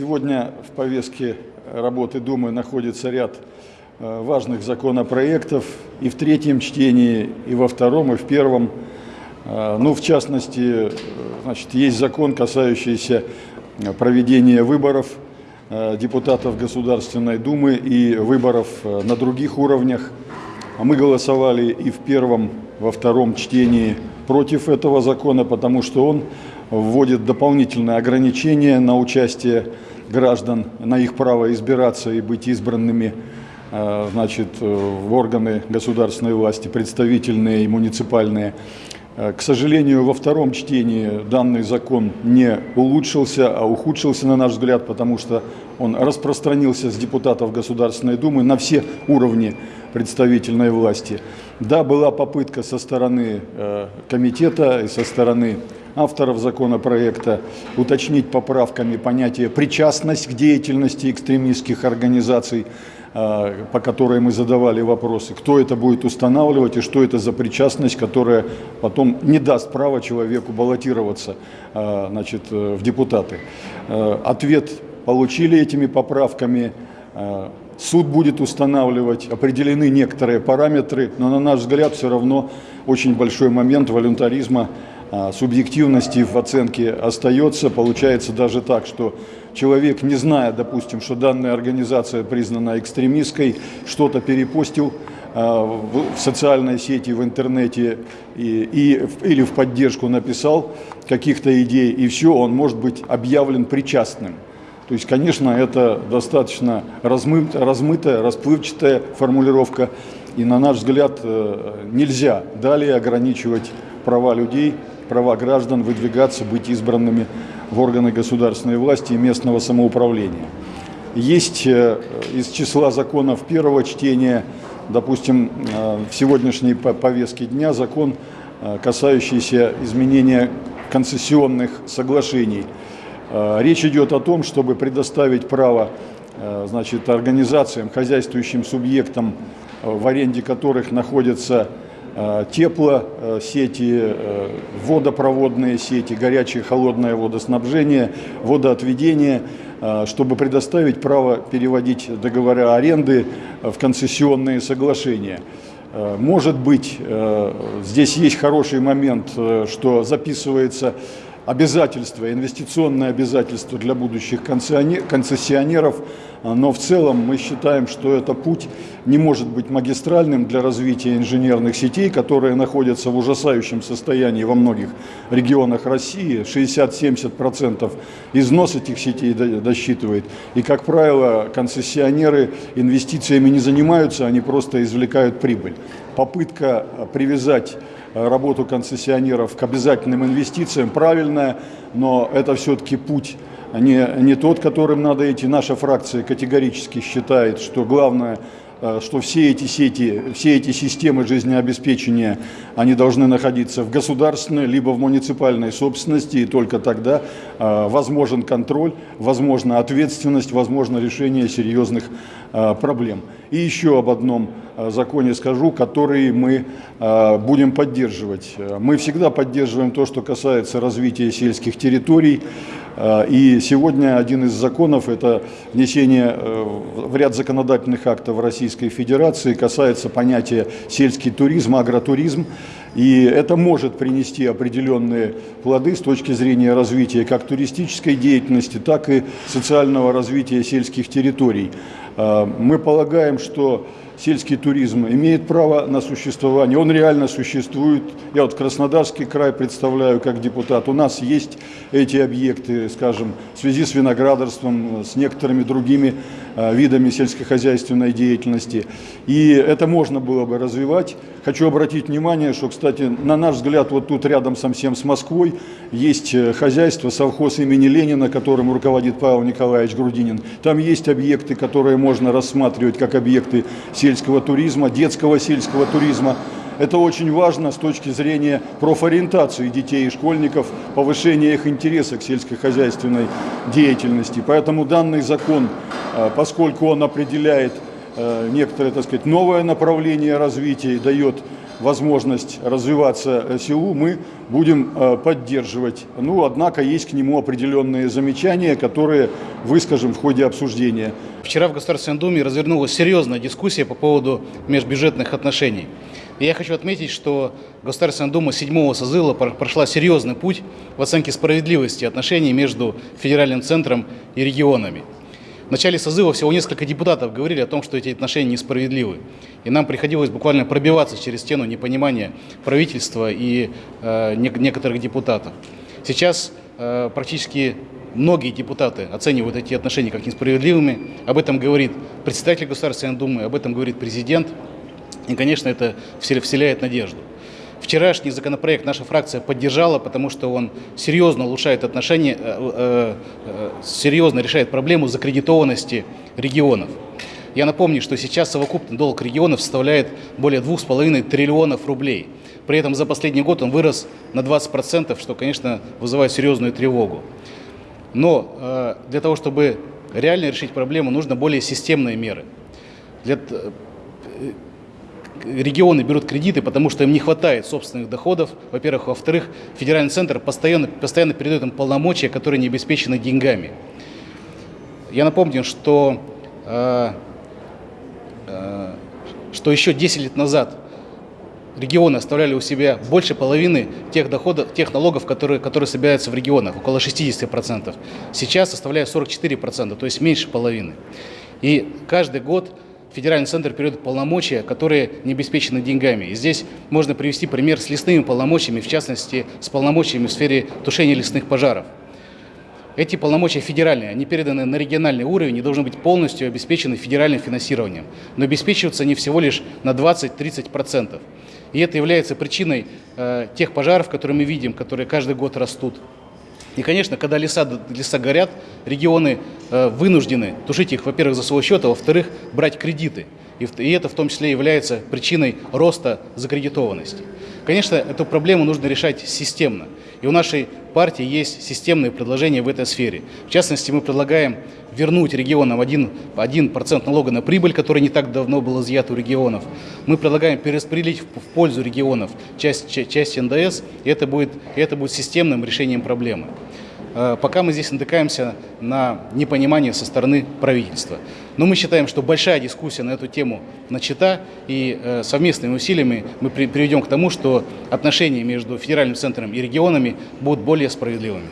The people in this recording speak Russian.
Сегодня в повестке работы Думы находится ряд э, важных законопроектов и в третьем чтении, и во втором, и в первом. Э, ну, в частности, э, значит, есть закон, касающийся проведения выборов депутатов Государственной Думы и выборов на других уровнях. Мы голосовали и в первом, во втором чтении против этого закона, потому что он вводит дополнительные ограничения на участие граждан, на их право избираться и быть избранными э, значит, в органы государственной власти, представительные и муниципальные. Э, к сожалению, во втором чтении данный закон не улучшился, а ухудшился, на наш взгляд, потому что он распространился с депутатов Государственной Думы на все уровни представительной власти. Да, была попытка со стороны э, комитета и со стороны авторов законопроекта уточнить поправками понятие «причастность к деятельности экстремистских организаций», по которой мы задавали вопросы, кто это будет устанавливать и что это за причастность, которая потом не даст права человеку баллотироваться э, значит, э, в депутаты. Ответ получили этими поправками. Суд будет устанавливать, определены некоторые параметры, но на наш взгляд все равно очень большой момент волюнтаризма а, субъективности в оценке остается. Получается даже так, что человек, не зная, допустим, что данная организация признана экстремистской, что-то перепостил а, в социальной сети, в интернете и, и, или в поддержку написал каких-то идей, и все, он может быть объявлен причастным. То есть, конечно, это достаточно размытая, размытая расплывчатая формулировка, и, на наш взгляд, э, нельзя далее ограничивать права людей права граждан выдвигаться, быть избранными в органы государственной власти и местного самоуправления. Есть э, из числа законов первого чтения, допустим, э, в сегодняшней повестке дня закон, э, касающийся изменения концессионных соглашений. Речь идет о том, чтобы предоставить право значит, организациям, хозяйствующим субъектам, в аренде которых находятся теплосети, э, водопроводные сети, горячее холодное водоснабжение, водоотведение, э, чтобы предоставить право переводить договора аренды в концессионные соглашения. Может быть, здесь есть хороший момент, что записывается обязательства, инвестиционные обязательства для будущих концессионеров, но в целом мы считаем, что это путь не может быть магистральным для развития инженерных сетей, которые находятся в ужасающем состоянии во многих регионах России. 60-70% износ этих сетей досчитывает. И, как правило, концессионеры инвестициями не занимаются, они просто извлекают прибыль. Попытка привязать Э, работу концессионеров к обязательным инвестициям правильная, но это все-таки путь не, не тот, которым надо идти. Наша фракция категорически считает, что главное Э, что все эти сети, все эти системы жизнеобеспечения, они должны находиться в государственной либо в муниципальной собственности, и только тогда э, возможен контроль, возможна ответственность, возможно решение серьезных э, проблем. И еще об одном законе скажу, который мы будем поддерживать. Мы всегда поддерживаем то, что касается развития сельских территорий, и сегодня один из законов – это внесение в ряд законодательных актов Российской Федерации касается понятия сельский туризм, агротуризм. И это может принести определенные плоды с точки зрения развития как туристической деятельности, так и социального развития сельских территорий. А, мы полагаем, что сельский туризм имеет право на существование, он реально существует. Я вот Краснодарский край представляю как депутат. У нас есть эти объекты, скажем, в связи с виноградарством, с некоторыми другими видами сельскохозяйственной деятельности. И это можно было бы развивать. Хочу обратить внимание, что, кстати, на наш взгляд, вот тут рядом совсем с Москвой есть э, хозяйство, совхоз имени Ленина, которым руководит Павел Николаевич Грудинин. Там есть объекты, которые можно рассматривать как объекты сельского туризма, детского сельского туризма. Это очень важно с точки зрения профориентации детей и школьников, повышения их интереса к сельскохозяйственной деятельности. Поэтому данный закон, э, поскольку он определяет э, некоторое, так сказать, новое направление развития и дает возможность развиваться э, селу, мы будем поддерживать. Ну, однако есть к нему определенные замечания, которые выскажем в ходе обсуждения. Вчера в Государственной Думе развернулась серьезная дискуссия по поводу межбюджетных отношений. Я хочу отметить, что Государственная Дума седьмого созыва прошла серьезный путь в оценке справедливости отношений между федеральным центром и регионами. В начале созыва всего несколько депутатов говорили о том, что эти отношения несправедливы. И нам приходилось буквально пробиваться через стену непонимания правительства и э, некоторых депутатов. Сейчас э, практически многие депутаты оценивают эти отношения как несправедливыми. Об этом говорит председатель Государственной Думы, об этом говорит президент. И, конечно, это вселяет надежду. Вчерашний законопроект наша фракция поддержала, потому что он серьезно улучшает отношения, э, э, э, серьезно решает проблему закредитованности регионов. Я напомню, что сейчас совокупный долг регионов составляет более 2,5 триллионов рублей. При этом за последний год он вырос на 20%, что, конечно, вызывает серьезную тревогу. Но для того, чтобы реально решить проблему, нужно более системные меры. Для, регионы берут кредиты, потому что им не хватает собственных доходов, во-первых. Во-вторых, федеральный центр постоянно, постоянно передает им полномочия, которые не обеспечены деньгами. Я напомню, что, э, э, что еще 10 лет назад регионы оставляли у себя больше половины тех доходов, тех налогов, которые, которые собираются в регионах, около 60%. Сейчас составляют 44%, то есть меньше половины. И каждый год федеральный центр передает полномочия, которые не обеспечены деньгами. И здесь можно привести пример с лесными полномочиями, в частности, с полномочиями в сфере тушения лесных пожаров. Эти полномочия федеральные, они переданы на региональный уровень и должны быть полностью обеспечены федеральным финансированием. Но обеспечиваются они всего лишь на 20-30%. И это является причиной э, тех пожаров, которые мы видим, которые каждый год растут. И, конечно, когда леса, леса горят, регионы э, вынуждены тушить их, во-первых, за свой счет, а во-вторых, брать кредиты. И, это в том числе является причиной роста закредитованности. Конечно, эту проблему нужно решать системно. И у нашей партии есть системные предложения в этой сфере. В частности, мы предлагаем вернуть регионам 1%, 1 налога на прибыль, который не так давно был изъят у регионов. Мы предлагаем перераспределить в, пользу регионов часть, часть НДС, и это будет, это будет системным решением проблемы. Э, пока мы здесь натыкаемся на непонимание со стороны правительства. Но мы считаем, что большая дискуссия на эту тему начата, и э, совместными усилиями мы приведем к тому, что отношения между федеральным центром и регионами будут более справедливыми.